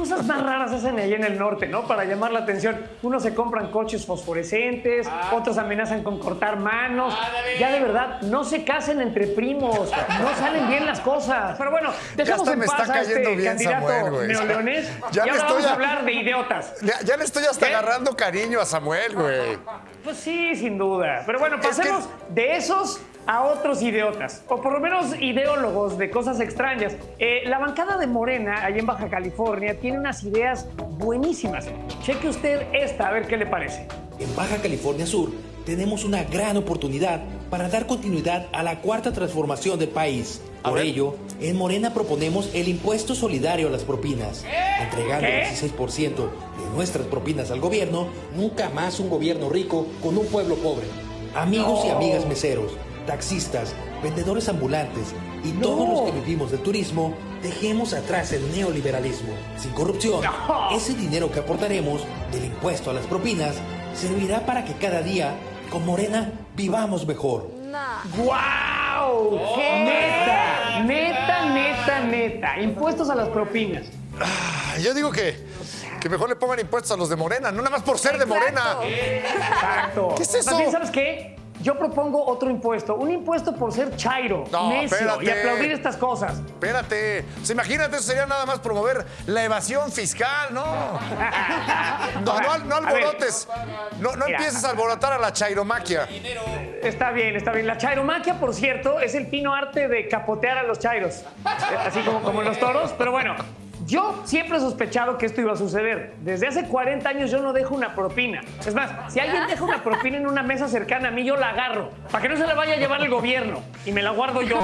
cosas más raras hacen ahí en el norte, ¿no? Para llamar la atención. Unos se compran coches fosforescentes, otros amenazan con cortar manos. Ya de verdad, no se casen entre primos. No salen bien las cosas. Pero bueno, dejemos hasta en me paz está a este cayendo bien candidato Samuel, güey. neoleonés. Ya y le ahora estoy vamos a a- hablar de idiotas. Ya, ya le estoy hasta ¿Qué? agarrando cariño a Samuel, güey. Pues sí, sin duda. Pero bueno, Es que- pasemos de esos a otros idiotas, o por lo menos ideólogos de cosas extrañas. Eh, la bancada de Morena, allá en Baja California, tiene unas ideas buenísimas. Cheque usted esta, a ver qué le parece. En Baja California Sur tenemos una gran oportunidad para dar continuidad a la cuarta transformación del país. Por ello, en Morena proponemos el impuesto solidario a las propinas. Entregando ¿Qué? el 16% de nuestras propinas al gobierno, nunca más un gobierno rico con un pueblo pobre. Amigos y amigas meseros, taxistas, vendedores ambulantes y todos los que vivimos del turismo, dejemos atrás el neoliberalismo. Sin corrupción, No. ese dinero que aportaremos del impuesto a las propinas servirá para que cada día, con Morena, vivamos mejor. ¡Guau! Neta, neta, neta, neta. Impuestos a las propinas. Yo digo que, que mejor le pongan impuestos a los de Morena, no nada más por ser de Morena. Exacto. ¿Qué es eso? También, ¿sabes qué? Yo propongo otro impuesto. Un impuesto por ser chairo, No, necio espérate. y aplaudir estas cosas. Espérate, sea, imagínate, eso sería nada más promover la evasión fiscal, ¿no? No, no, alborotes, no, no Mira. empieces a alborotar a la chairomaquia. Está bien, está bien. La chairomaquia, por cierto, es el fino arte de capotear a los chairos. Así como, como los toros. Pero bueno, yo siempre he sospechado que esto iba a suceder. Desde hace 40 años yo no dejo una propina. Es más, si alguien deja una propina en una mesa cercana a mí, yo la agarro. Para que no se la vaya a llevar el gobierno. Y me la guardo yo.